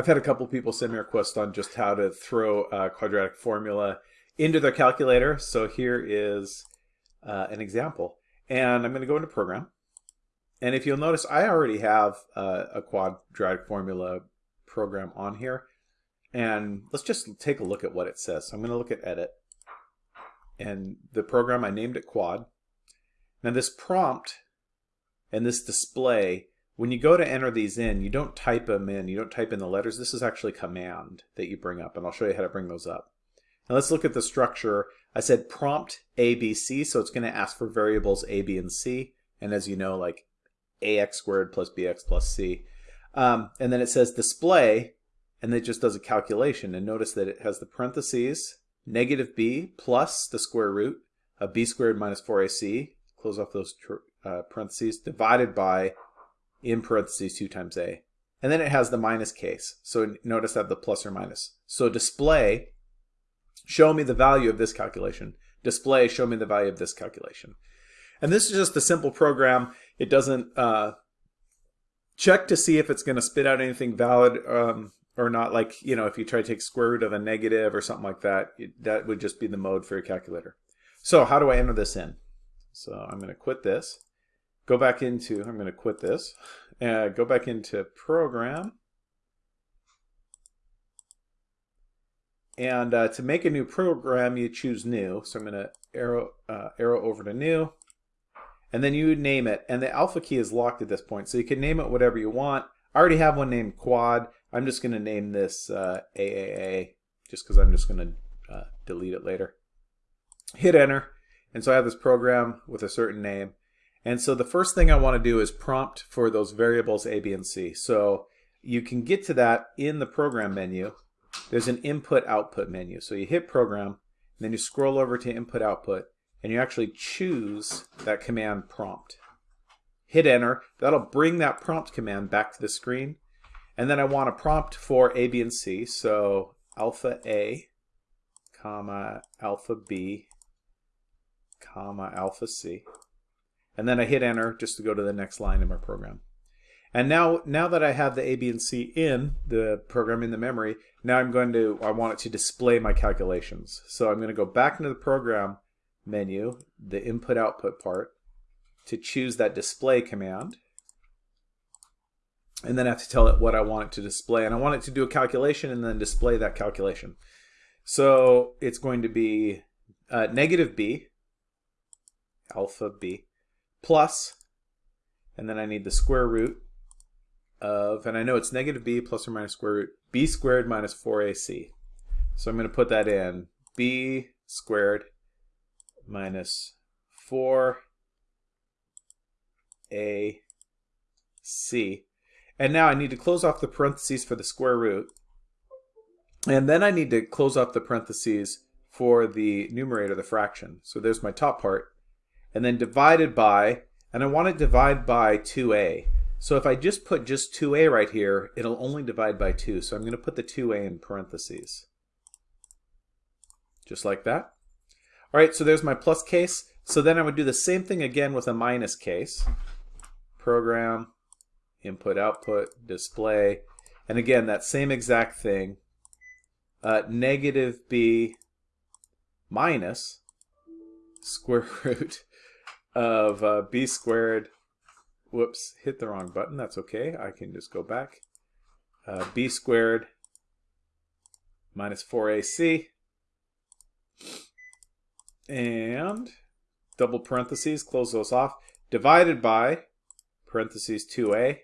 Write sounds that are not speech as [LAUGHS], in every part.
I've had a couple people send me requests on just how to throw a quadratic formula into their calculator. So here is uh, an example. And I'm going to go into program. And if you'll notice, I already have uh, a quadratic formula program on here. And let's just take a look at what it says. So I'm going to look at edit. And the program, I named it quad. Now this prompt and this display, when you go to enter these in, you don't type them in, you don't type in the letters. This is actually command that you bring up, and I'll show you how to bring those up. Now let's look at the structure. I said prompt A, B, C, so it's going to ask for variables A, B, and C. And as you know, like ax squared plus bx plus c. Um, and then it says display, and it just does a calculation. And notice that it has the parentheses, negative b plus the square root of b squared minus 4ac, close off those uh, parentheses, divided by, in parentheses, 2 times a. And then it has the minus case. So notice that the plus or minus. So display, show me the value of this calculation. Display, show me the value of this calculation. And this is just a simple program. It doesn't uh, check to see if it's going to spit out anything valid um, or not. Like, you know, if you try to take square root of a negative or something like that, it, that would just be the mode for your calculator. So how do I enter this in? So I'm going to quit this. Go back into, I'm going to quit this. Uh, go back into program. And uh, to make a new program, you choose new. So I'm going to arrow, uh, arrow over to new and then you name it. And the alpha key is locked at this point, so you can name it whatever you want. I already have one named Quad. I'm just going to name this uh, AAA, just because I'm just going to uh, delete it later. Hit enter, and so I have this program with a certain name. And so the first thing I want to do is prompt for those variables A, B, and C. So you can get to that in the program menu. There's an input-output menu. So you hit program, and then you scroll over to input-output, and you actually choose that command prompt. Hit enter, that'll bring that prompt command back to the screen. And then I want a prompt for A, B, and C. So alpha A, comma, alpha B, comma, alpha C. And then I hit enter just to go to the next line in my program. And now, now that I have the A, B, and C in the program in the memory, now I'm going to, I want it to display my calculations. So I'm going to go back into the program menu, the input output part, to choose that display command. And then I have to tell it what I want it to display. And I want it to do a calculation and then display that calculation. So it's going to be uh, negative b, alpha b, plus, and then I need the square root of, and I know it's negative b plus or minus square root, b squared minus 4ac. So I'm going to put that in, b squared minus 4ac. And now I need to close off the parentheses for the square root. And then I need to close off the parentheses for the numerator, the fraction. So there's my top part. And then divided by, and I want to divide by 2a. So if I just put just 2a right here, it'll only divide by 2. So I'm going to put the 2a in parentheses. Just like that. All right, so there's my plus case. So then I would do the same thing again with a minus case. Program, input, output, display. And again, that same exact thing. Uh, negative b minus square [LAUGHS] root of uh, b squared. Whoops, hit the wrong button. That's okay. I can just go back. Uh, b squared minus 4ac and double parentheses, close those off, divided by parentheses 2a.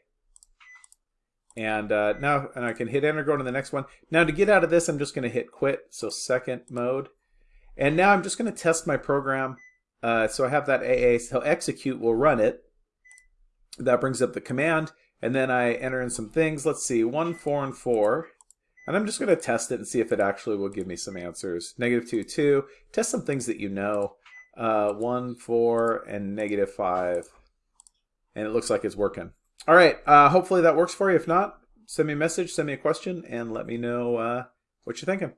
And uh, now, and I can hit enter, go to the next one. Now to get out of this, I'm just gonna hit quit, so second mode. And now I'm just gonna test my program. Uh, so I have that AA, so execute will run it. That brings up the command, and then I enter in some things. Let's see, one, four, and four. And I'm just going to test it and see if it actually will give me some answers. Negative 2, 2. Test some things that you know. Uh, 1, 4, and negative 5. And it looks like it's working. All right. Uh, hopefully that works for you. If not, send me a message, send me a question, and let me know uh, what you're thinking.